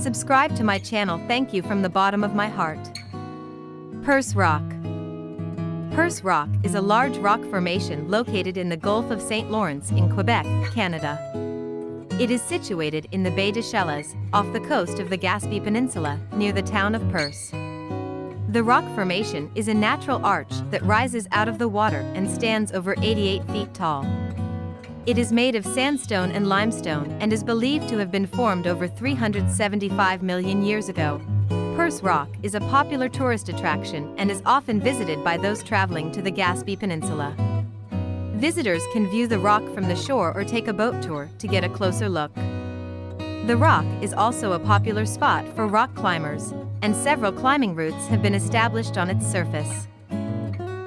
Subscribe to my channel thank you from the bottom of my heart. Percé Rock Percé Rock is a large rock formation located in the Gulf of St. Lawrence in Quebec, Canada. It is situated in the Baie des Chaleurs, off the coast of the Gaspé Peninsula, near the town of Percé. The rock formation is a natural arch that rises out of the water and stands over 88 feet tall. It is made of sandstone and limestone and is believed to have been formed over 375 million years ago. Percé Rock is a popular tourist attraction and is often visited by those traveling to the Gaspé Peninsula. Visitors can view the rock from the shore or take a boat tour to get a closer look. The rock is also a popular spot for rock climbers, and several climbing routes have been established on its surface.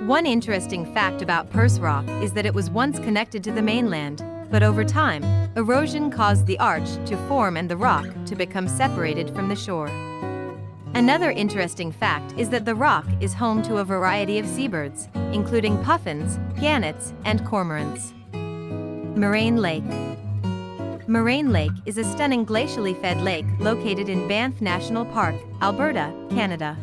One interesting fact about Percé Rock is that it was once connected to the mainland, but over time, erosion caused the arch to form and the rock to become separated from the shore. Another interesting fact is that the rock is home to a variety of seabirds, including puffins, gannets, and cormorants. Moraine Lake Moraine Lake is a stunning glacially fed lake located in Banff National Park, Alberta, Canada.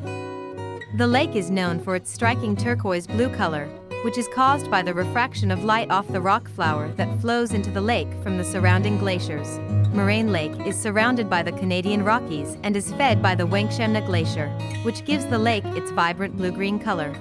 The lake is known for its striking turquoise blue color, which is caused by the refraction of light off the rock flour that flows into the lake from the surrounding glaciers. Moraine Lake is surrounded by the Canadian Rockies and is fed by the Wenkchemna Glacier, which gives the lake its vibrant blue-green color.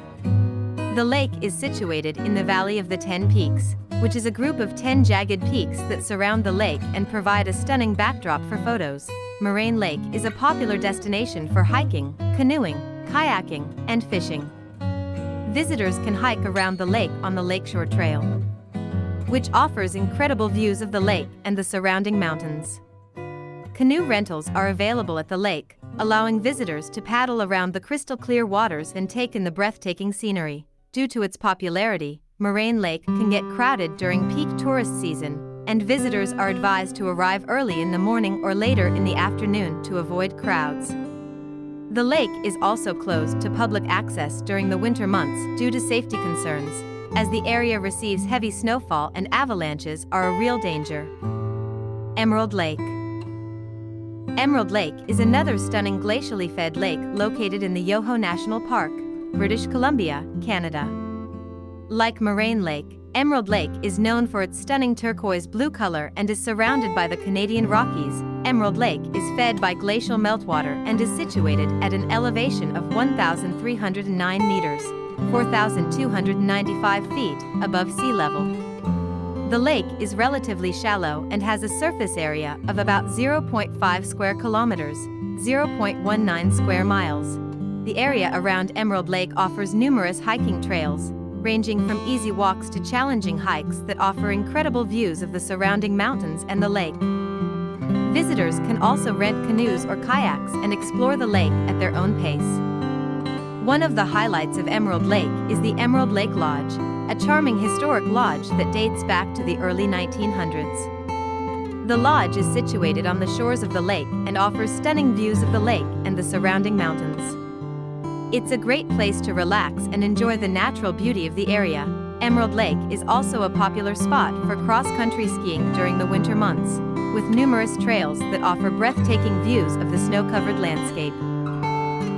The lake is situated in the Valley of the Ten Peaks, which is a group of 10 jagged peaks that surround the lake and provide a stunning backdrop for photos. Moraine Lake is a popular destination for hiking, canoeing, kayaking, and fishing. Visitors can hike around the lake on the Lakeshore Trail which offers incredible views of the lake and the surrounding mountains. Canoe rentals are available at the lake, allowing visitors to paddle around the crystal clear waters and take in the breathtaking scenery. Due to its popularity, Moraine Lake can get crowded during peak tourist season, and visitors are advised to arrive early in the morning or later in the afternoon to avoid crowds. The lake is also closed to public access during the winter months due to safety concerns, as the area receives heavy snowfall and avalanches are a real danger. Emerald Lake Emerald Lake is another stunning glacially fed lake located in the Yoho National Park, British Columbia, Canada. Like Moraine Lake, Emerald Lake is known for its stunning turquoise blue color and is surrounded by the Canadian Rockies. Emerald Lake is fed by glacial meltwater and is situated at an elevation of 1,309 meters, 4,295 feet above sea level. The lake is relatively shallow and has a surface area of about 0.5 square kilometers, 0.19 square miles. The area around Emerald Lake offers numerous hiking trails, ranging from easy walks to challenging hikes that offer incredible views of the surrounding mountains and the lake. Visitors can also rent canoes or kayaks and explore the lake at their own pace. One of the highlights of Emerald Lake is the Emerald Lake Lodge, a charming historic lodge that dates back to the early 1900s. The lodge is situated on the shores of the lake and offers stunning views of the lake and the surrounding mountains. It's a great place to relax and enjoy the natural beauty of the area. Emerald Lake is also a popular spot for cross-country skiing during the winter months, with numerous trails that offer breathtaking views of the snow-covered landscape.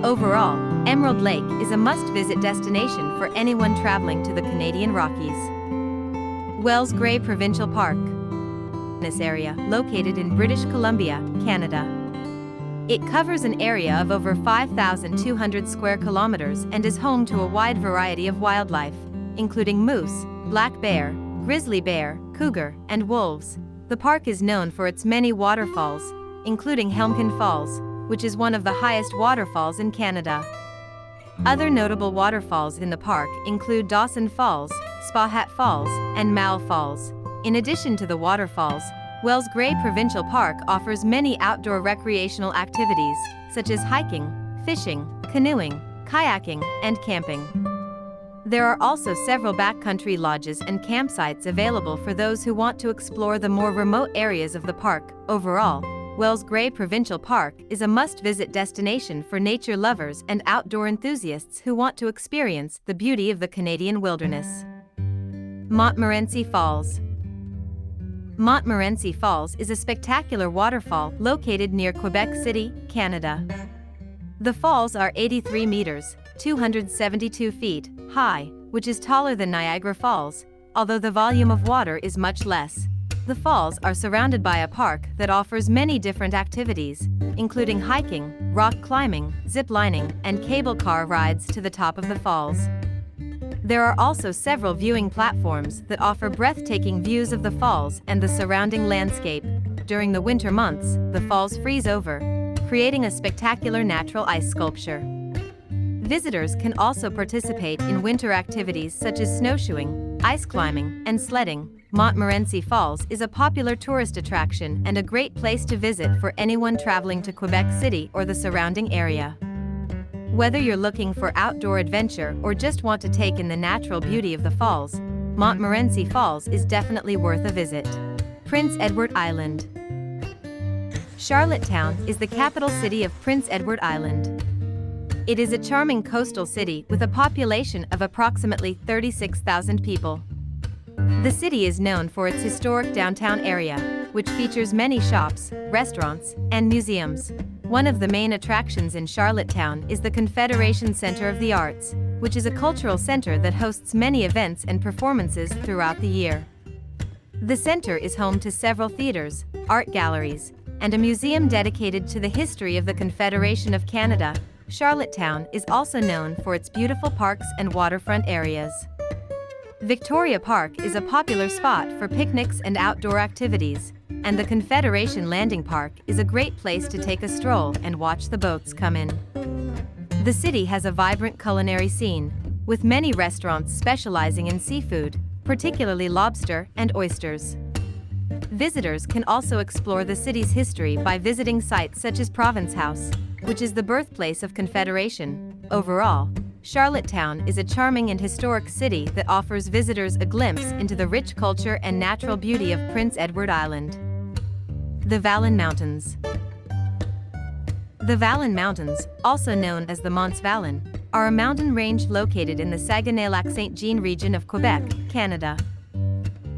Overall, Emerald Lake is a must-visit destination for anyone traveling to the Canadian Rockies. Wells Gray Provincial Park. This area, located in British Columbia, Canada. It covers an area of over 5,200 square kilometers and is home to a wide variety of wildlife, including moose, black bear, grizzly bear, cougar, and wolves. The park is known for its many waterfalls, including Helmcken Falls, which is one of the highest waterfalls in Canada. Other notable waterfalls in the park include Dawson Falls, Spahat Falls, and Moul Falls. In addition to the waterfalls, Wells Gray Provincial Park offers many outdoor recreational activities, such as hiking, fishing, canoeing, kayaking, and camping. There are also several backcountry lodges and campsites available for those who want to explore the more remote areas of the park. Overall, Wells Gray Provincial Park is a must-visit destination for nature lovers and outdoor enthusiasts who want to experience the beauty of the Canadian wilderness. Montmorency Falls Montmorency Falls is a spectacular waterfall located near Quebec City, Canada. The falls are 83 meters, 272 feet, high, which is taller than Niagara Falls, although the volume of water is much less. The falls are surrounded by a park that offers many different activities, including hiking, rock climbing, zip lining, and cable car rides to the top of the falls. There are also several viewing platforms that offer breathtaking views of the falls and the surrounding landscape. During the winter months, the falls freeze over, creating a spectacular natural ice sculpture. Visitors can also participate in winter activities such as snowshoeing, ice climbing, and sledding. Montmorency Falls is a popular tourist attraction and a great place to visit for anyone traveling to Quebec City or the surrounding area. Whether you're looking for outdoor adventure or just want to take in the natural beauty of the falls, Montmorency Falls is definitely worth a visit. Prince Edward Island Charlottetown is the capital city of Prince Edward Island. It is a charming coastal city with a population of approximately 36,000 people. The city is known for its historic downtown area, which features many shops, restaurants, and museums. One of the main attractions in Charlottetown is the Confederation Center of the Arts, which is a cultural center that hosts many events and performances throughout the year. The center is home to several theaters, art galleries, and a museum dedicated to the history of the Confederation of Canada. Charlottetown is also known for its beautiful parks and waterfront areas. Victoria Park is a popular spot for picnics and outdoor activities, and the Confederation Landing Park is a great place to take a stroll and watch the boats come in. The city has a vibrant culinary scene, with many restaurants specializing in seafood, particularly lobster and oysters. Visitors can also explore the city's history by visiting sites such as Province House, which is the birthplace of Confederation. Overall, Charlottetown is a charming and historic city that offers visitors a glimpse into the rich culture and natural beauty of Prince Edward Island. The Valin Mountains The Valin Mountains, also known as the Monts Valin, are a mountain range located in the Saguenay-Lac-Saint-Jean region of Quebec, Canada.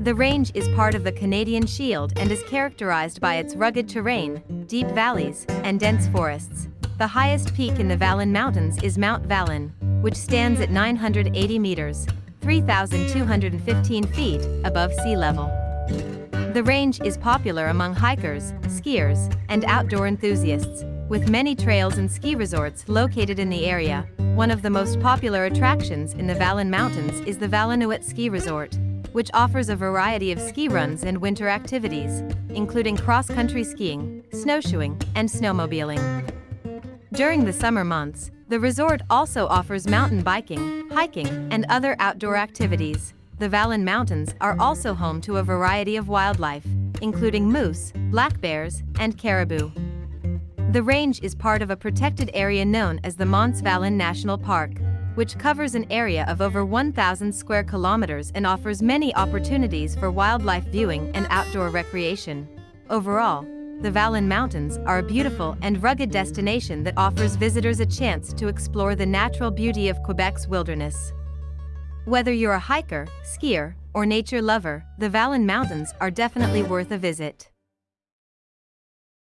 The range is part of the Canadian Shield and is characterized by its rugged terrain, deep valleys, and dense forests. The highest peak in the Valin Mountains is Mount Valin, which stands at 980 meters, 3,215 feet above sea level. The range is popular among hikers, skiers, and outdoor enthusiasts, with many trails and ski resorts located in the area. One of the most popular attractions in the Valin Mountains is the Valinouët Ski Resort, which offers a variety of ski runs and winter activities, including cross-country skiing, snowshoeing, and snowmobiling. During the summer months, the resort also offers mountain biking, hiking, and other outdoor activities. The Valin Mountains are also home to a variety of wildlife, including moose, black bears, and caribou. The range is part of a protected area known as the Monts Valin National Park, which covers an area of over 1,000 square kilometers and offers many opportunities for wildlife viewing and outdoor recreation. Overall, the Valin Mountains are a beautiful and rugged destination that offers visitors a chance to explore the natural beauty of Quebec's wilderness. Whether you're a hiker, skier, or nature lover, the Valin Mountains are definitely worth a visit.